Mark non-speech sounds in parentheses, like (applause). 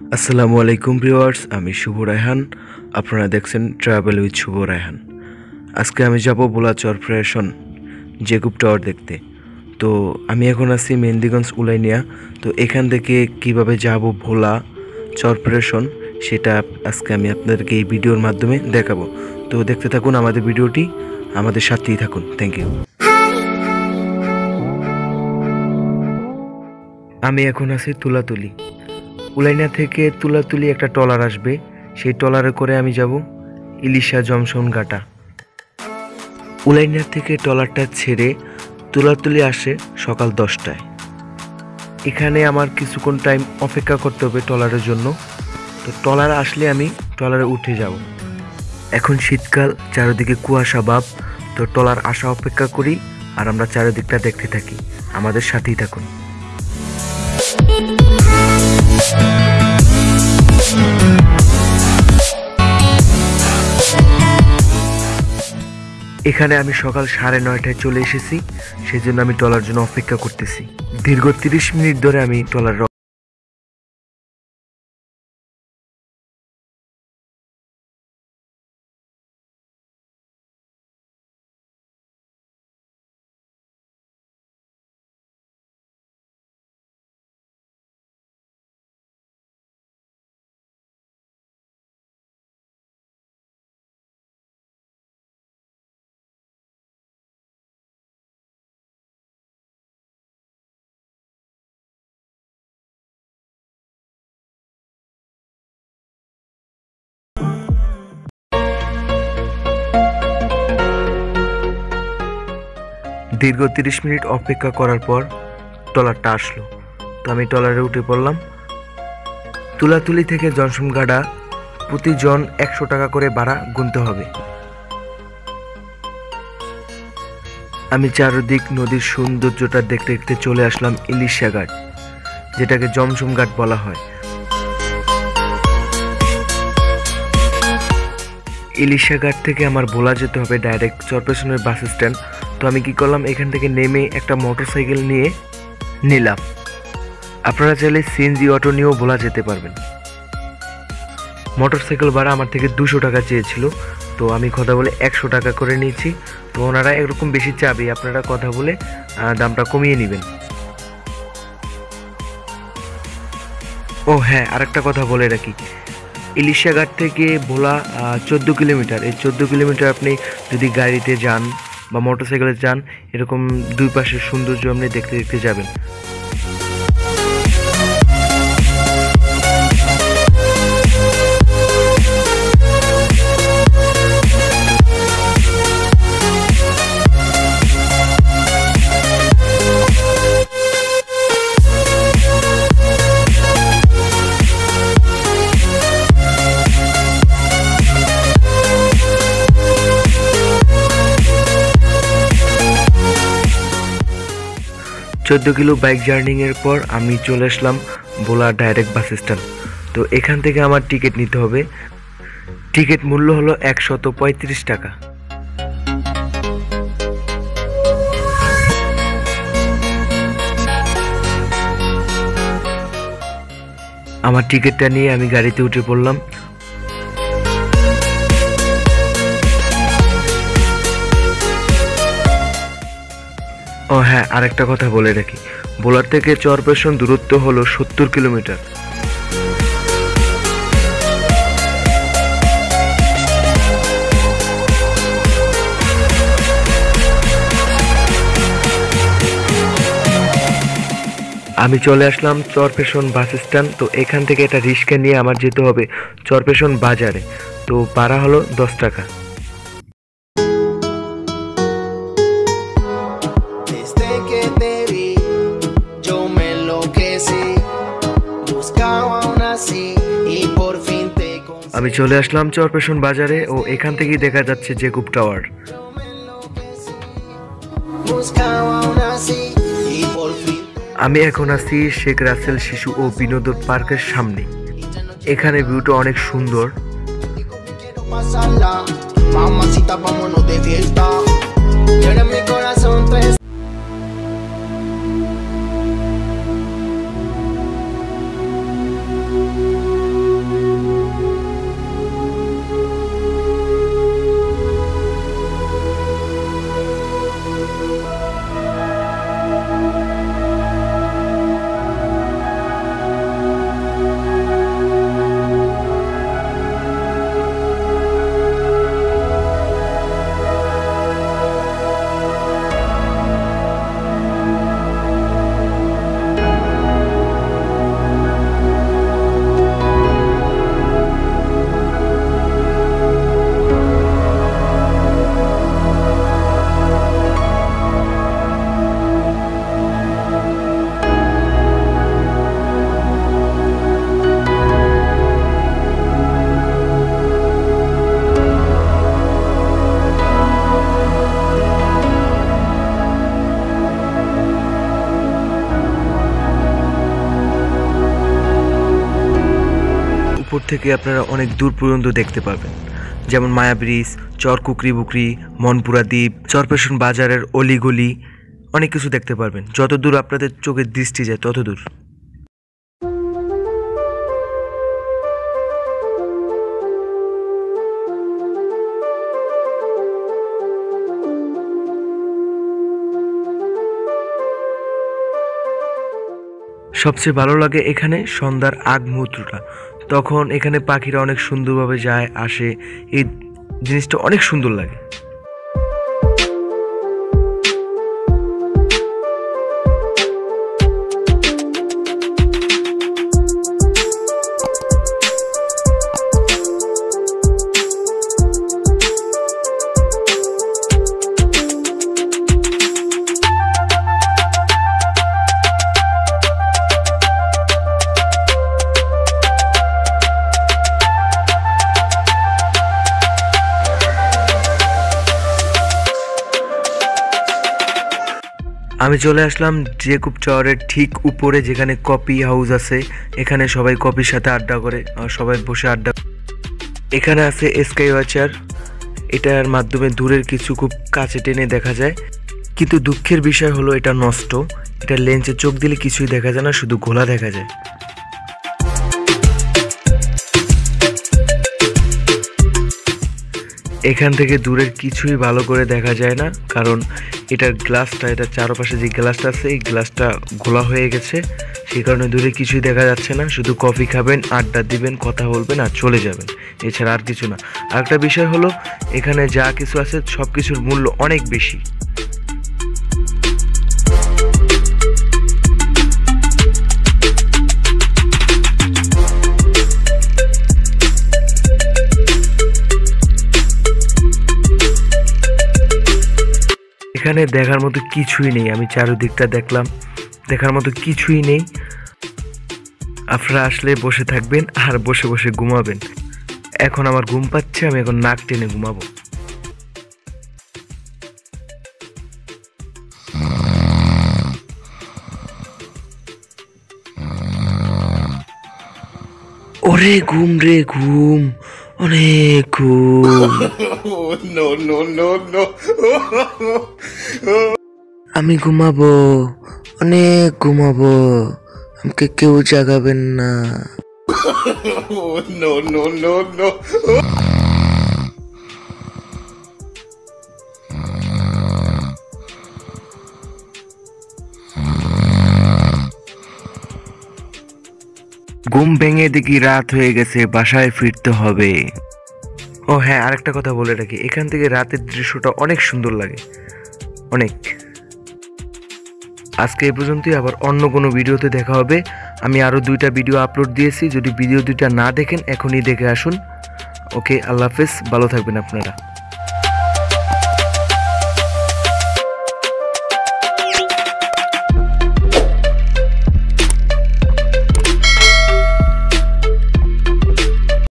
আসসালামু আলাইকুম ভিউয়ার্স, আমি শুভ রায়হান। আপনারা দেখছেন ট্রাভেল উইথ শুভ রায়হান। আজকে আমি যাব বোলা চরপ্রেশন জেকুব টাওয়ার দেখতে। তো আমি এখন আছি মেহেন্দিগঞ্জ উলাইনিয়া। তো এখান থেকে কীভাবে যাব ভোলা চরপ্রেশন সেটা আজকে আমি আপনাদেরকে এই ভিডিওর মাধ্যমে দেখাবো। তো দেখতে থাকুন আমাদের ভিডিওটি, আমাদের সাথেই থাকুন। থ্যাংক ইউ আমি এখন আছি তুলাতুলি। উলাইনা থেকে তুলাতুলি একটা ট্রলার আসবে। সেই ট্রলারে করে আমি যাব ইলিশা জমশন ঘাটা। উলাইনা থেকে ট্রলারটা ছেড়ে তুলাতুলি আসে সকাল দশটায়। এখানে আমার কিছুক্ষণ টাইম অপেক্ষা করতে হবে ট্রলারের জন্য। তো ট্রলার আসলে আমি ট্রলারে উঠে যাব। এখন শীতকাল, চারিদিকে কুয়াশা ভাব তো ট্রলার আসা অপেক্ষা করি আর আমরা চারিদিকটা দেখতে থাকি। আমাদের সাথেই থাকুন। এখানে আমি সকাল সাড়ে নয়টায় চলে এসেছি, সেজন্য আমি টলার জন্য অপেক্ষা করতেছি। দীর্ঘ তিরিশ মিনিট ধরে আমি টলার দীর্ঘ তিরিশ মিনিট অপেক্ষা করার পর ট্রলারটা আসলো। তো আমি ট্রলারে উঠে পড়লাম। তুলাতুলি থেকে জনসনগাডা প্রতিজন একশো টাকা করে ভাড়া গুনতে হবে। আমি চারদিক নদীর সৌন্দর্যটা দেখতে দেখতে চলে আসলাম ইলিশা ঘাট, যেটাকে জমসম ঘাট বলা হয়। ইলিশা ঘাট থেকে আমার ভোলা যেতে হবে ডাইরেক্ট চরপেশনের বাস স্ট্যান্ড তো আমি কি করলাম? এখান থেকে নেমে একটা মোটর সাইকেল নিয়ে নিলাম। আপনারা চাইলে সিএনজি অটো নিয়েও ভোলা যেতে পারবেন। মোটর সাইকেল ভাড়া আমার থেকে দুশো টাকা চেয়েছিল। তো আমি কথা বলে একশো টাকা করে নিয়েছি। তো ওনারা এরকম বেশি চাবে, আপনারা কথা বলে দামটা কমিয়ে নেবেন। ও হ্যাঁ আরেকটা কথা বলে রাখি। ইলিশা ঘাট থেকে ভোলা চোদ্দ কিলোমিটার। এই চোদ্দ কিলোমিটার আপনি যদি গাড়িতে যান বা মোটরসাইকেলে যান এরকম দুই পাশের সৌন্দর্য আপনি দেখতে দেখতে যাবেন। চোদ্দ কিলো বাইক জার্নিংয়ের পর আমি চলে আসলাম ভোলা ডাইরেক্ট বাস স্ট্যান্ড তো এখান থেকে আমার টিকিট নিতে হবে। টিকিট মূল্য হলো একশত পঁয়ত্রিশ টাকা। আমার টিকিটটা নিয়ে আমি গাড়িতে উঠে পড়লাম। ও হ্যাঁ আরেকটা কথা বলে রাখি। বোলার থেকে চরপেশন দূরত্ব হলো সত্তর কিলোমিটার। আমি চলে আসলাম চরপেশন বাস স্ট্যান্ড, তো এখান থেকে একটা রিক্সা নিয়ে আমার যেতে হবে চরপেশন বাজারে। তো ভাড়া হলো দশ টাকা। আমি চলে আসলাম চরপেশন বাজারে ও এখান থেকেই দেখা যাচ্ছে যে গুপ টাওয়ার। আমি এখন আছি শেখ রাসেল শিশু ও বিনোদন পার্কের সামনে। এখানে ভিউটা অনেক সুন্দর। উপর থেকে আপনারা অনেক দূর পর্যন্ত দেখতে পাবেন। যেমন মায়া ব্রিজ চর কুকরি বুকরি, মনপুরা দ্বীপ চরপেশন বাজারের অলিগলি, অনেক কিছু দেখতে পারবেন। যত দূর আপনাদের চোখের দৃষ্টি যায়, তত দূর। সবচেয়ে ভালো লাগে এখানে সন্ধ্যার আগ মুহূর্তটা তখন এখানে পাখিরা অনেক সুন্দরভাবে যায় আসে। এই জিনিসটা অনেক সুন্দর লাগে। আমি চলে আসলাম জেকুব টাওয়ারের ঠিক উপরে যেখানে কপি হাউস আছে। এখানে সবাই কপির সাথে আড্ডা করে সবাই বসে আড্ডা এখানে আছে স্কাই ওয়াচার। এটার মাধ্যমে দূরের কিছু খুব কাছে টেনে দেখা যায়। কিন্তু দুঃখের বিষয় হলো, এটা নষ্ট। এটা লেন্সে চোখ দিলে কিছুই দেখা যায় না, শুধু ঘোলা দেখা যায়। এখান থেকে দূরের কিছুই ভালো করে দেখা যায় না, কারণ এটার গ্লাসটা, এটার চারপাশে যে গ্লাসটা আছে, এই গ্লাসটা ঘোলা হয়ে গেছে। সেই কারণে দূরে কিছুই দেখা যাচ্ছে না। শুধু কফি খাবেন, আড্ডা দিবেন, কথা বলবেন আর চলে যাবেন। এছাড়া আর কিছু না। আরেকটা বিষয় হলো, এখানে যা কিছু আছে সব কিছুর মূল্য অনেক বেশি। এখানে দেখার মতো কিছুই নেই। আমি চারিদিকটা দেখলাম। দেখার মতো কিছুই নেই। আপনারা আসলে বসে থাকবেন আর বসে বসে ঘুমাবেন। এখন আমার ঘুম পাচ্ছে আমি এখন নাক টেনে ঘুমাবো। ওরে ঘুম রে ঘুম অনেক ঘুম। no, no, no, no. আমি ঘুমাবো অনেক ঘুমাবো। আমাকে কেউ জাগাবেন না। (laughs) no, no, no, no. ঘুম ভেঙে দেখি রাত হয়ে গেছে বাসায় ফিরতে হবে। ও হ্যাঁ আরেকটা কথা বলে রাখি। এখান থেকে রাতের দৃশ্যটা অনেক সুন্দর লাগে। অনেক। আজকে এ পর্যন্তই, আবার অন্য কোনো ভিডিওতে দেখা হবে। আমি আরও দুইটা ভিডিও আপলোড দিয়েছি, যদি ভিডিও দুইটা না দেখেন, এখনই দেখে আসুন। ওকে, আল্লাহ হাফেজ, ভালো থাকবেন আপনারা।